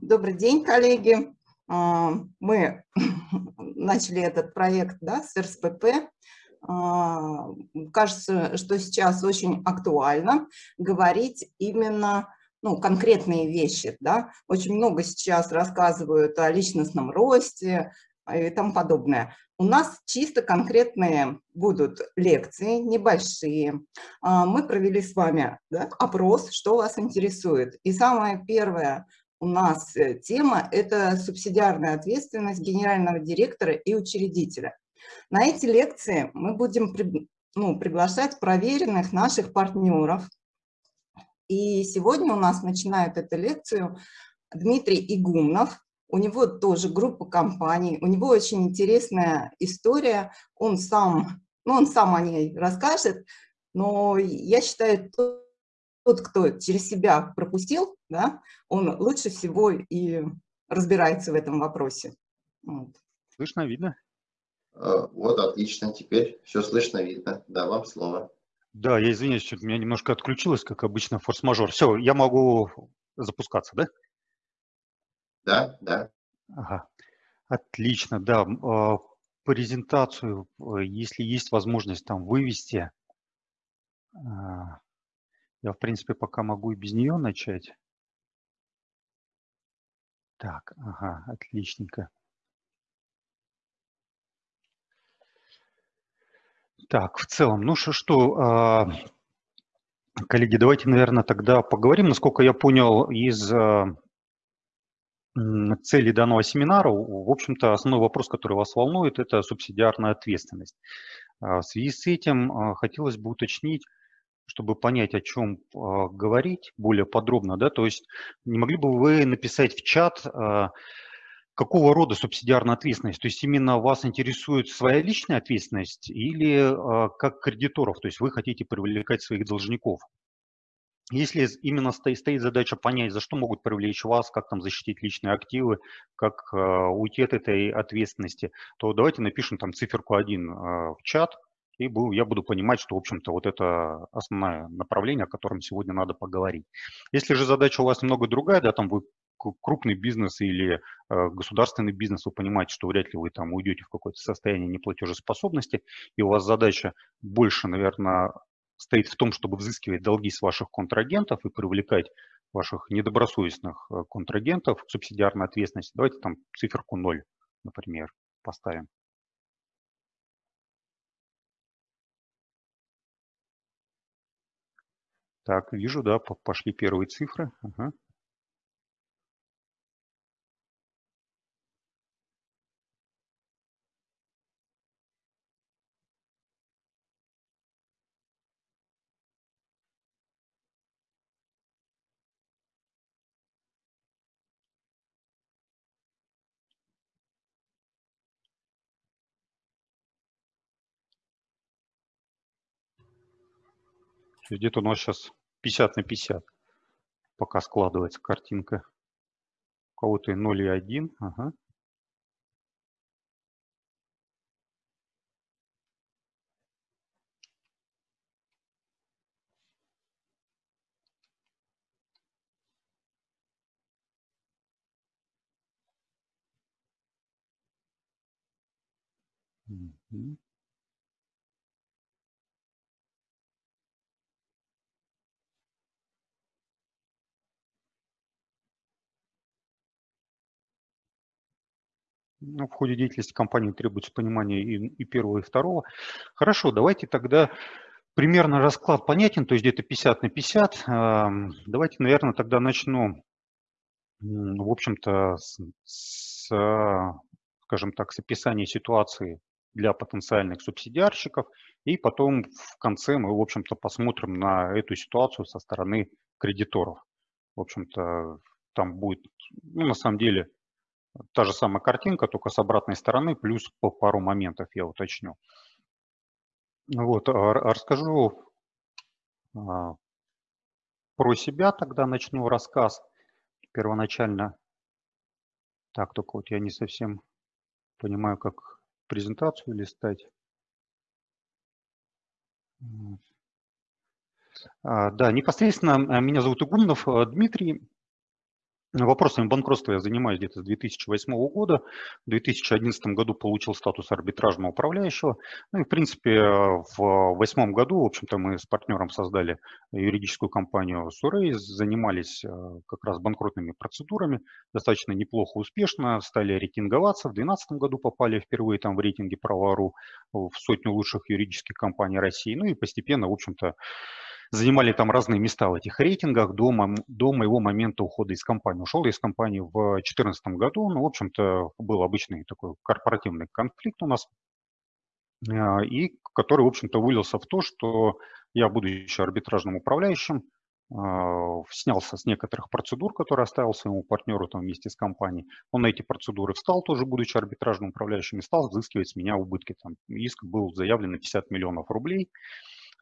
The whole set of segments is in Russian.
Добрый день, коллеги. А, мы начали этот проект да, с РСПП. А, кажется, что сейчас очень актуально говорить именно ну, конкретные вещи. Да? Очень много сейчас рассказывают о личностном росте и тому подобное. У нас чисто конкретные будут лекции, небольшие. А, мы провели с вами да, опрос, что вас интересует. И самое первое у нас э, тема – это субсидиарная ответственность генерального директора и учредителя. На эти лекции мы будем ну, приглашать проверенных наших партнеров. И сегодня у нас начинает эту лекцию Дмитрий Игумнов. У него тоже группа компаний, у него очень интересная история. Он сам, ну, он сам о ней расскажет, но я считаю, тот, кто через себя пропустил, да, он лучше всего и разбирается в этом вопросе. Вот. Слышно, видно? А, вот, отлично. Теперь все слышно, видно. Да, вам слово. Да, я извиняюсь, что у меня немножко отключилось, как обычно, форс-мажор. Все, я могу запускаться, да? Да, да. Ага. Отлично, да. А, презентацию, э, если есть возможность там вывести, а, я, в принципе, пока могу и без нее начать. Так, ага, отличненько. Так, в целом, ну что, что а, коллеги, давайте, наверное, тогда поговорим. Насколько я понял из а, цели данного семинара, в общем-то, основной вопрос, который вас волнует, это субсидиарная ответственность. А, в связи с этим хотелось бы уточнить, чтобы понять, о чем э, говорить более подробно, да, то есть не могли бы вы написать в чат, э, какого рода субсидиарная ответственность? То есть именно вас интересует своя личная ответственность или э, как кредиторов, то есть вы хотите привлекать своих должников? Если именно стоит, стоит задача понять, за что могут привлечь вас, как там защитить личные активы, как э, уйти от этой ответственности, то давайте напишем там циферку 1 э, в чат, и я буду понимать, что, в общем-то, вот это основное направление, о котором сегодня надо поговорить. Если же задача у вас немного другая, да, там вы крупный бизнес или э, государственный бизнес, вы понимаете, что вряд ли вы там уйдете в какое-то состояние неплатежеспособности, и у вас задача больше, наверное, стоит в том, чтобы взыскивать долги с ваших контрагентов и привлекать ваших недобросовестных э, контрагентов к субсидиарной ответственности. Давайте там циферку 0, например, поставим. Так, вижу, да, пошли первые цифры. Ага. Где-то у нас сейчас 50 на 50 пока складывается картинка. У кого-то и 0 и 1. Ага. Mm-hmm. Ну, в ходе деятельности компании требуется понимание и, и первого, и второго. Хорошо, давайте тогда примерно расклад понятен, то есть где-то 50 на 50. Давайте, наверное, тогда начну, в общем-то, с, с, скажем так, с описания ситуации для потенциальных субсидиарщиков, и потом в конце мы, в общем-то, посмотрим на эту ситуацию со стороны кредиторов. В общем-то, там будет, ну, на самом деле, Та же самая картинка, только с обратной стороны, плюс по пару моментов я уточню. Вот, а, расскажу а, про себя, тогда начну рассказ первоначально. Так, только вот я не совсем понимаю, как презентацию листать. А, да, непосредственно меня зовут Игумнов Дмитрий. Вопросами банкротства я занимаюсь где-то с 2008 года. В 2011 году получил статус арбитражного управляющего. Ну и, в принципе, в 2008 году, в общем-то, мы с партнером создали юридическую компанию Сурей, занимались э, как раз банкротными процедурами, достаточно неплохо, успешно, стали рейтинговаться. В 2012 году попали впервые там в рейтинге Право.ру в сотню лучших юридических компаний России. Ну и постепенно, в общем-то, занимали там разные места в этих рейтингах до, до моего момента ухода из компании. Ушел я из компании в 2014 году, ну, в общем-то, был обычный такой корпоративный конфликт у нас, а, и который, в общем-то, вылился в то, что я, будучи арбитражным управляющим, а, снялся с некоторых процедур, которые оставил своему партнеру там вместе с компанией. Он на эти процедуры встал, тоже будучи арбитражным управляющим, и стал взыскивать с меня убытки. Там иск был заявлен на 50 миллионов рублей.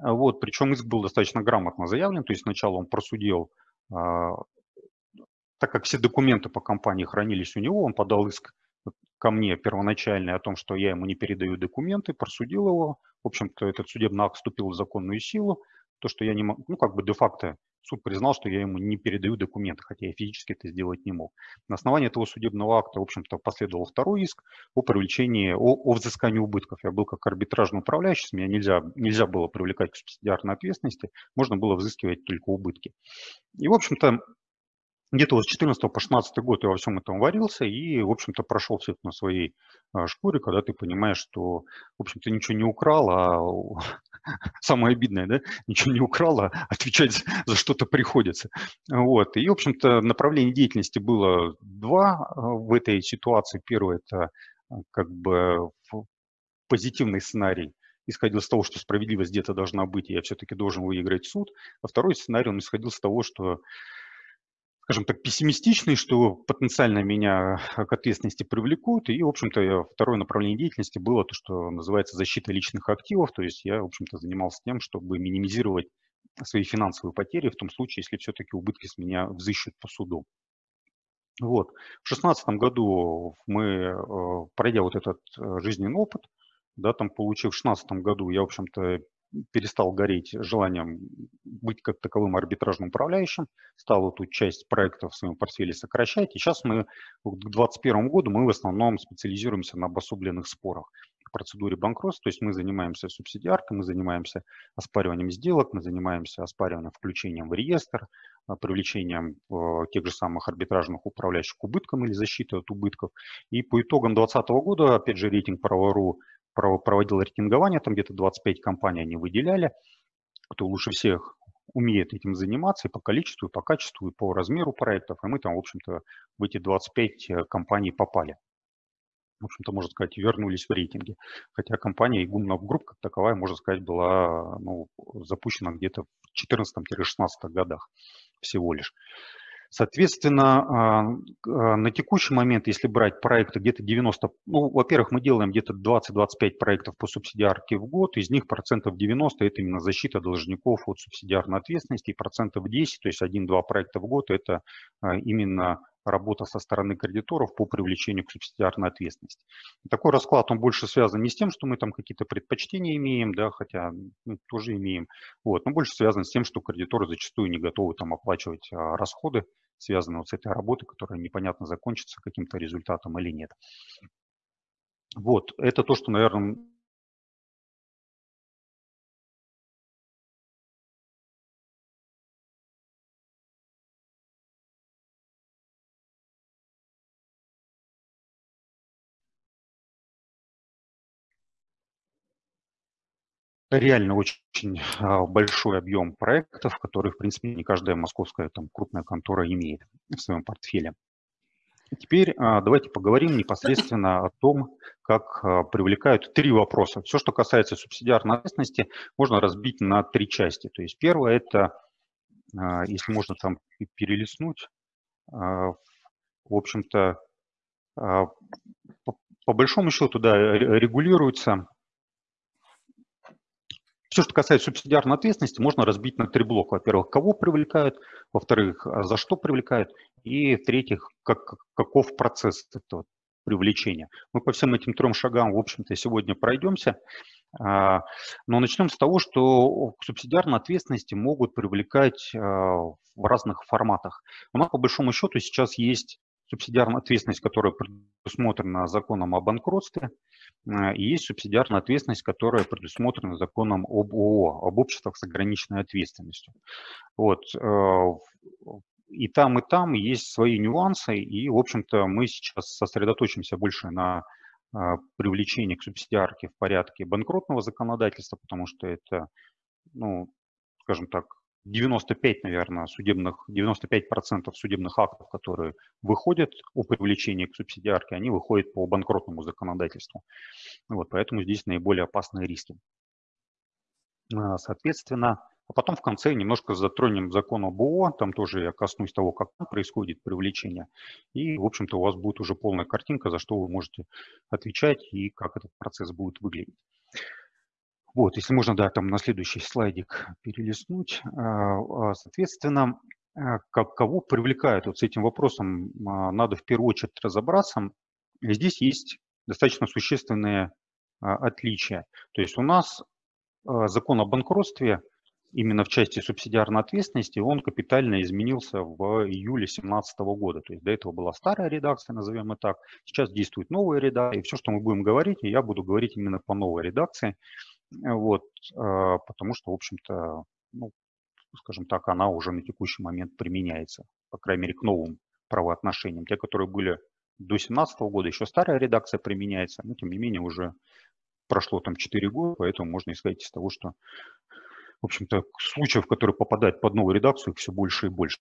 А, вот, причем иск был достаточно грамотно заявлен, то есть сначала он просудил, а, так как все документы по компании хранились у него, он подал иск ко мне первоначальный о том, что я ему не передаю документы, просудил его. В общем-то, этот судебный акт вступил в законную силу. То, что я не могу, ну, как бы де-факто суд признал, что я ему не передаю документы, хотя я физически это сделать не мог. На основании этого судебного акта, в общем-то, последовал второй иск о привлечении, о, о взыскании убытков. Я был как арбитражный управляющий, меня нельзя, нельзя было привлекать к субсидиарной ответственности, можно было взыскивать только убытки. И, в общем-то, где-то вот с 14 по 16 год я во всем этом варился и, в общем-то, прошел все это на своей а, шкуре, когда ты понимаешь, что, в общем-то, ничего не украл, а самое обидное, да, ничего не украл, а отвечать за что-то приходится. Вот. И, в общем-то, направление деятельности было два а, в этой ситуации. Первое – это а, как бы позитивный сценарий, исходил из того, что справедливость где-то должна быть, и я все-таки должен выиграть суд. А второй сценарий, он исходил из того, что скажем так, пессимистичный, что потенциально меня к ответственности привлекут. И, в общем-то, второе направление деятельности было то, что называется защита личных активов. То есть я, в общем-то, занимался тем, чтобы минимизировать свои финансовые потери в том случае, если все-таки убытки с меня взыщут по суду. Вот. В 2016 году мы, э, пройдя вот этот э, жизненный опыт, да, там получив в 2016 году, я, в общем-то, перестал гореть желанием быть как таковым арбитражным управляющим, стал эту часть проекта в своем портфеле сокращать. И сейчас мы к 2021 году мы в основном специализируемся на обособленных спорах процедуре банкротства. То есть мы занимаемся субсидиаркой, мы занимаемся оспариванием сделок, мы занимаемся оспариванием включением в реестр, а, привлечением э, тех же самых арбитражных управляющих к убыткам или защитой от убытков. И по итогам 2020 года, опять же, рейтинг Право.ру проводил рейтингование, там где-то 25 компаний они выделяли, кто лучше всех умеет этим заниматься и по количеству, и по качеству, и по размеру проектов. И мы там, в общем-то, в эти 25 э, компаний попали. В общем-то, можно сказать, вернулись в рейтинге. Хотя компания Игумнов Групп, как таковая, можно сказать, была ну, запущена где-то в 14-16 годах всего лишь. Соответственно, а, а, на текущий момент, если брать проекты где-то 90, ну, во-первых, мы делаем где-то 20-25 проектов по субсидиарке в год, из них процентов 90 – это именно защита должников от субсидиарной ответственности, и процентов 10, то есть 1-2 проекта в год – это а, именно работа со стороны кредиторов по привлечению к субсидиарной ответственности. Такой расклад, он больше связан не с тем, что мы там какие-то предпочтения имеем, да, хотя ну, тоже имеем, вот, но больше связан с тем, что кредиторы зачастую не готовы там оплачивать а, расходы, связанные вот с этой работой, которая непонятно закончится каким-то результатом или нет. Вот, это то, что, наверное, реально очень а, большой объем проектов, которые, в принципе, не каждая московская там, крупная контора имеет в своем портфеле. Теперь а, давайте поговорим непосредственно о том, как а, привлекают три вопроса. Все, что касается субсидиарной ответственности, можно разбить на три части. То есть первое – это, если можно там перелистнуть, в общем-то, по большому счету, да, регулируется все, что касается субсидиарной ответственности, можно разбить на три блока. Во-первых, кого привлекают, во-вторых, а за что привлекают, и в-третьих, как, каков процесс этого привлечения. Мы по всем этим трем шагам, в общем-то, сегодня пройдемся. А, но начнем с того, что к субсидиарной ответственности могут привлекать а, в разных форматах. У нас по большому счету сейчас есть субсидиарная ответственность, которая предусмотрена законом о банкротстве, а, и есть субсидиарная ответственность, которая предусмотрена законом об ООО, об обществах с ограниченной ответственностью. Вот. И там, и там есть свои нюансы, и, в общем-то, мы сейчас сосредоточимся больше на а, привлечение к субсидиарке в порядке банкротного законодательства, потому что это, ну, скажем так, 95, наверное, судебных, 95% судебных актов, которые выходят о привлечении к субсидиарке, они выходят по банкротному законодательству. Вот, поэтому здесь наиболее опасные риски. А, соответственно, а потом в конце немножко затронем закон об ООО, там тоже я коснусь того, как происходит привлечение. И, в общем-то, у вас будет уже полная картинка, за что вы можете отвечать и как этот процесс будет выглядеть. Вот, если можно, да, там на следующий слайдик перелистнуть. А, а, соответственно, как, кого привлекают вот с этим вопросом, надо в первую очередь разобраться. Здесь есть достаточно существенные отличия. То есть у нас закон о банкротстве – именно в части субсидиарной ответственности он капитально изменился в июле 2017 года. То есть до этого была старая редакция, назовем это так. Сейчас действует новая редакция. И все, что мы будем говорить, я буду говорить именно по новой редакции. Вот, а, потому что, в общем-то, ну, скажем так, она уже на текущий момент применяется, по крайней мере, к новым правоотношениям. Те, которые были до 2017 года, еще старая редакция применяется, но тем не менее уже прошло там 4 года, поэтому можно исходить из того, что в общем-то, случаев, которые попадают под новую редакцию, их все больше и больше.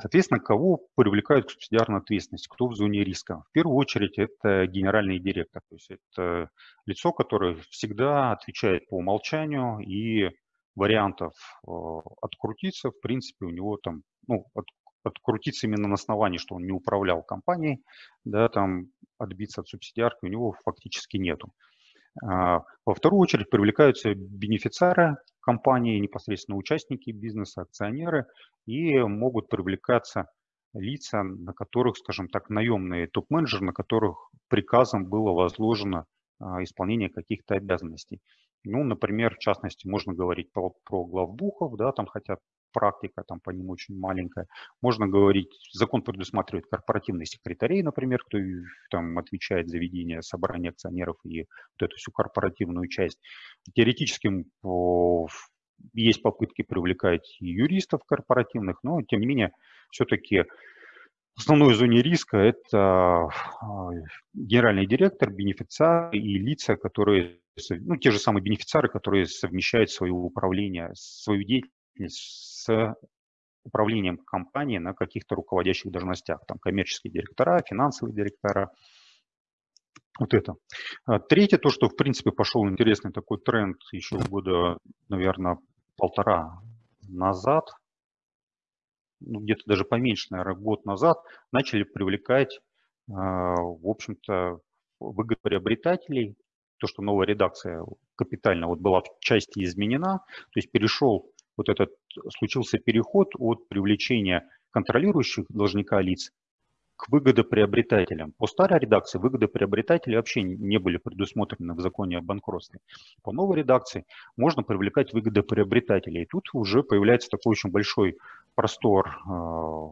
Соответственно, кого привлекают к субсидиарной ответственности, кто в зоне риска? В первую очередь это генеральный директор, то есть это лицо, которое всегда отвечает по умолчанию и вариантов э, открутиться, в принципе, у него там, ну, от, открутиться именно на основании, что он не управлял компанией, да, там отбиться от субсидиарки у него фактически нету. А, во вторую очередь привлекаются бенефициары компании, непосредственно участники бизнеса, акционеры, и могут привлекаться лица, на которых, скажем так, наемные топ-менеджеры, на которых приказом было возложено а, исполнение каких-то обязанностей. Ну, например, в частности, можно говорить про, про главбухов, да, там хотя практика там по ним очень маленькая. Можно говорить, закон предусматривает корпоративных секретарей, например, кто там отвечает за ведение собрания акционеров и вот эту всю корпоративную часть. Теоретически есть попытки привлекать юристов корпоративных, но тем не менее все-таки основной зоне риска это а, генеральный директор, бенефициар и лица, которые, ну, те же самые бенефициары, которые совмещают свое управление, свою деятельность с управлением компанией на каких-то руководящих должностях, там коммерческие директора, финансовые директора, вот это. А третье, то, что в принципе пошел интересный такой тренд еще года, наверное, полтора назад, ну, где-то даже поменьше, наверное, год назад, начали привлекать, а, в общем-то, выгодоприобретателей. То, что новая редакция капитально вот была в части изменена, то есть перешел вот этот случился переход от привлечения контролирующих должника лиц к выгодоприобретателям. По старой редакции выгодоприобретатели вообще не были предусмотрены в законе о банкротстве. По новой редакции можно привлекать выгодоприобретателей. И тут уже появляется такой очень большой простор э,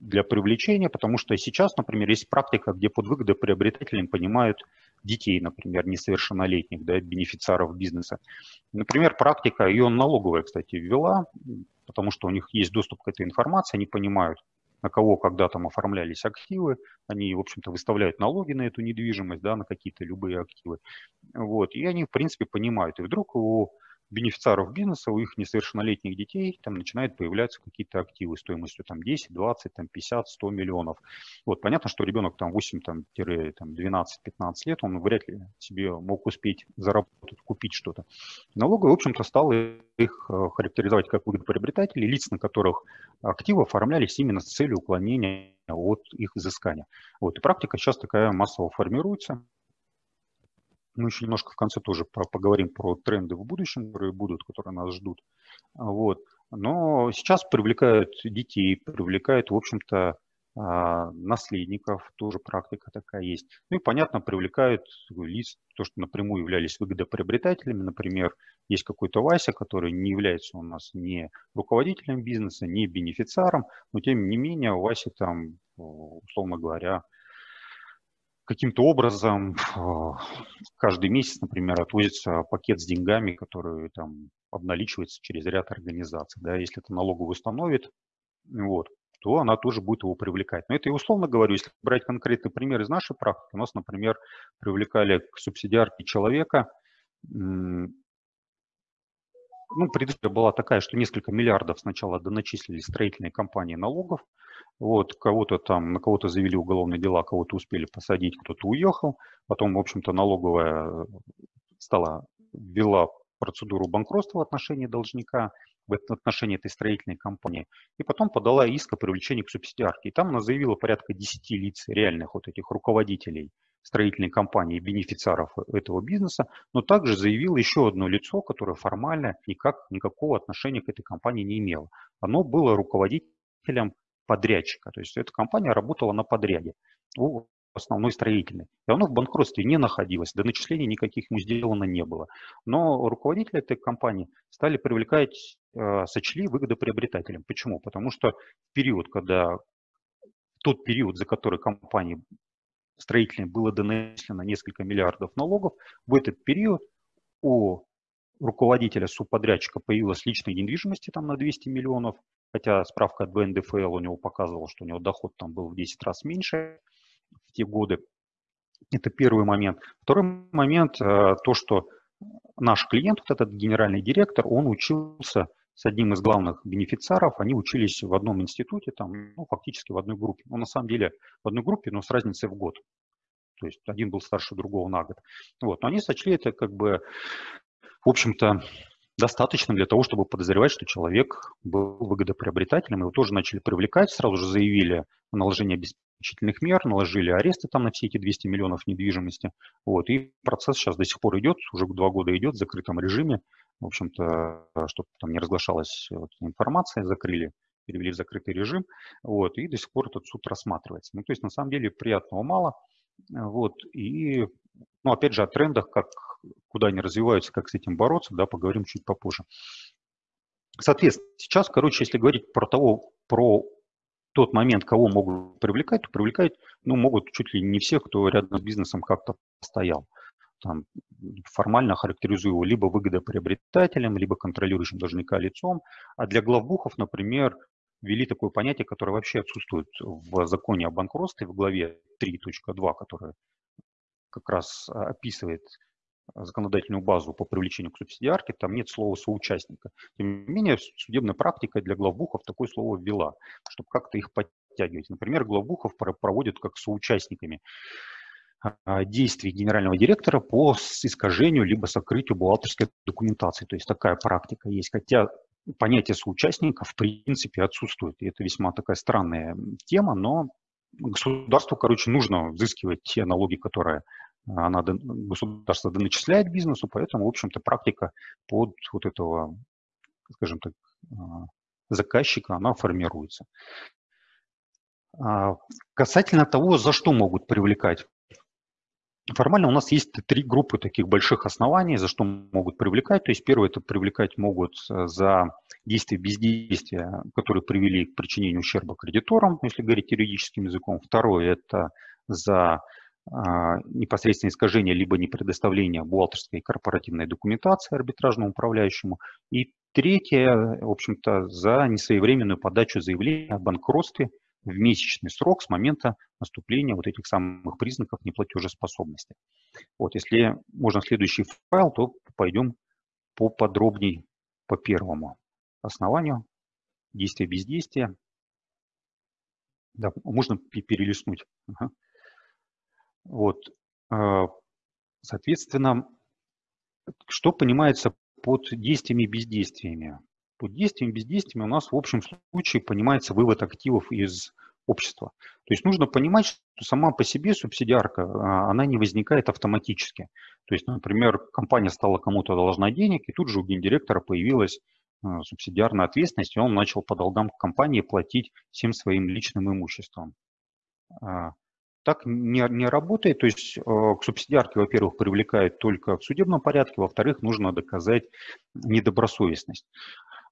для привлечения, потому что сейчас, например, есть практика, где под выгодоприобретателем понимают детей, например, несовершеннолетних, да, бенефициаров бизнеса. Например, практика, ее налоговая, кстати, ввела, потому что у них есть доступ к этой информации, они понимают, на кого когда там оформлялись активы, они, в общем-то, выставляют налоги на эту недвижимость, да, на какие-то любые активы. Вот, и они, в принципе, понимают. И вдруг у бенефициаров бизнеса, у их несовершеннолетних детей там начинают появляться какие-то активы стоимостью там 10, 20, там 50, 100 миллионов. Вот понятно, что ребенок там 8, там, 12, 15 лет, он вряд ли себе мог успеть заработать, купить что-то. Налоговая, в общем-то, стала их э, характеризовать как выгодоприобретатели, лиц, на которых активы оформлялись именно с целью уклонения от их изыскания. Вот. И практика сейчас такая массово формируется. Мы еще немножко в конце тоже поговорим про тренды в будущем, которые будут, которые нас ждут. Вот. Но сейчас привлекают детей, привлекают, в общем-то, а, наследников, тоже практика такая есть. Ну и, понятно, привлекают лиц, то, что напрямую являлись выгодоприобретателями. Например, есть какой-то Вася, который не является у нас ни руководителем бизнеса, ни бенефициаром, но тем не менее у Васи там, условно говоря, каким-то образом каждый месяц, например, отвозится пакет с деньгами, который там обналичивается через ряд организаций. Да, если это налоговый установит, вот, то она тоже будет его привлекать. Но это и условно говорю, если брать конкретный пример из нашей практики, у нас, например, привлекали к субсидиарке человека, ну, предыстория была такая, что несколько миллиардов сначала доначислили строительные компании налогов, вот, кого-то там, на кого-то завели уголовные дела, кого-то успели посадить, кто-то уехал, потом, в общем-то, налоговая стала, ввела процедуру банкротства в отношении должника, в отношении этой строительной компании, и потом подала иск о привлечении к субсидиарке. И там она заявила порядка 10 лиц, реальных вот этих руководителей строительной компании, бенефициаров этого бизнеса, но также заявила еще одно лицо, которое формально никак, никакого отношения к этой компании не имело. Оно было руководителем подрядчика, то есть эта компания работала на подряде у основной строительной. И оно в банкротстве не находилось, до начислений никаких ему сделано не было. Но руководители этой компании стали привлекать, э, сочли выгодоприобретателем. Почему? Потому что период, когда тот период, за который компании строительной было донесено несколько миллиардов налогов, в этот период у руководителя субподрядчика появилась личной недвижимости там на 200 миллионов, хотя справка от БНДФЛ у него показывала, что у него доход там был в 10 раз меньше в те годы. Это первый момент. Второй момент, э, то, что наш клиент, вот этот генеральный директор, он учился с одним из главных бенефициаров, они учились в одном институте, там, ну, фактически в одной группе. Ну, на самом деле в одной группе, но с разницей в год. То есть один был старше другого на год. Вот. Но они сочли это как бы, в общем-то, достаточно для того, чтобы подозревать, что человек был выгодоприобретателем. Его тоже начали привлекать, сразу же заявили о наложении обеспечительных мер, наложили аресты там на все эти 200 миллионов недвижимости. Вот, и процесс сейчас до сих пор идет, уже два года идет в закрытом режиме. В общем-то, чтобы там не разглашалась вот, информация, закрыли, перевели в закрытый режим. Вот, и до сих пор этот суд рассматривается. Ну, то есть, на самом деле, приятного мало. Вот, и, ну, опять же, о трендах, как, куда они развиваются, как с этим бороться, да, поговорим чуть попозже. Соответственно, сейчас, короче, если говорить про того, про тот момент, кого могут привлекать, то привлекать, ну, могут чуть ли не всех, кто рядом с бизнесом как-то стоял. Там, формально характеризую его либо выгодоприобретателем, либо контролирующим должника лицом. А для главбухов, например, ввели такое понятие, которое вообще отсутствует в законе о банкротстве в главе 3.2, которая как раз описывает законодательную базу по привлечению к субсидиарке, там нет слова соучастника. Тем не менее, судебная практика для главбухов такое слово ввела, чтобы как-то их подтягивать. Например, главбухов проводят как соучастниками а, действий генерального директора по искажению либо сокрытию бухгалтерской документации. То есть такая практика есть. Хотя понятие соучастника в принципе отсутствует. И это весьма такая странная тема, но государству, короче, нужно взыскивать те налоги, которые она, государство доначисляет бизнесу, поэтому, в общем-то, практика под вот этого, скажем так, а, заказчика, она формируется. А, касательно того, за что могут привлекать Формально у нас есть три группы таких больших оснований, за что могут привлекать. То есть первое – это привлекать могут э, за действия бездействия, которые привели к причинению ущерба кредиторам, если говорить юридическим языком. Второе – это за а, непосредственное искажение либо не предоставление бухгалтерской и корпоративной документации арбитражному управляющему. И третье, в общем-то, за несвоевременную подачу заявления о банкротстве – в месячный срок с момента наступления вот этих самых признаков неплатежеспособности. Вот, если можно следующий файл, то пойдем поподробнее по первому основанию. Действие, бездействие. Да, можно перелистнуть. Вот, а, соответственно, что понимается под действиями и бездействиями? Под действием, бездействием у нас в общем случае понимается вывод активов из общества. То есть нужно понимать, что сама по себе субсидиарка, а, она не возникает автоматически. То есть, например, компания стала кому-то должна денег, и тут же у гендиректора появилась а, субсидиарная ответственность, и он начал по долгам компании платить всем своим личным имуществом. Так не, не работает. То есть к субсидиарке, во-первых, привлекают только в судебном порядке, во-вторых, нужно доказать недобросовестность.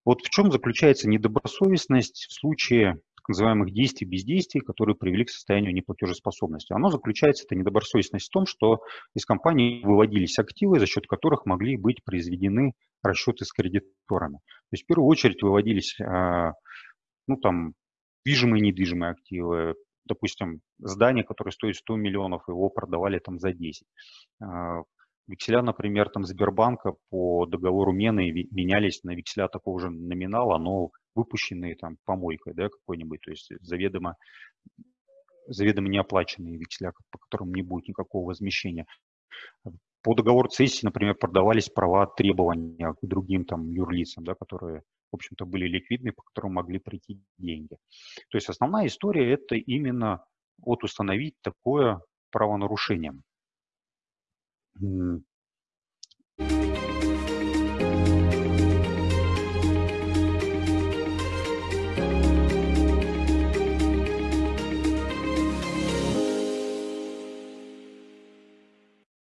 Вот в чем заключается недобросовестность в случае так называемых действий, бездействий, которые привели к состоянию неплатежеспособности. Оно заключается, это недобросовестность в том, что из компании выводились активы, за счет которых могли быть произведены расчеты с кредиторами. То есть в первую очередь выводились а, ну, там, движимые и недвижимые активы, допустим, здание, которое стоит 100 миллионов, его продавали там за 10. Векселя, например, там Сбербанка по договору мены менялись на векселя такого же номинала, но выпущенные там помойкой, да, какой-нибудь, то есть заведомо, заведомо неоплаченные векселя, по которым не будет никакого возмещения. По договору цессии, например, продавались права требования к другим там юрлицам, да, которые, в общем-то, были ликвидны, по которым могли прийти деньги. То есть основная история – это именно вот установить такое правонарушение.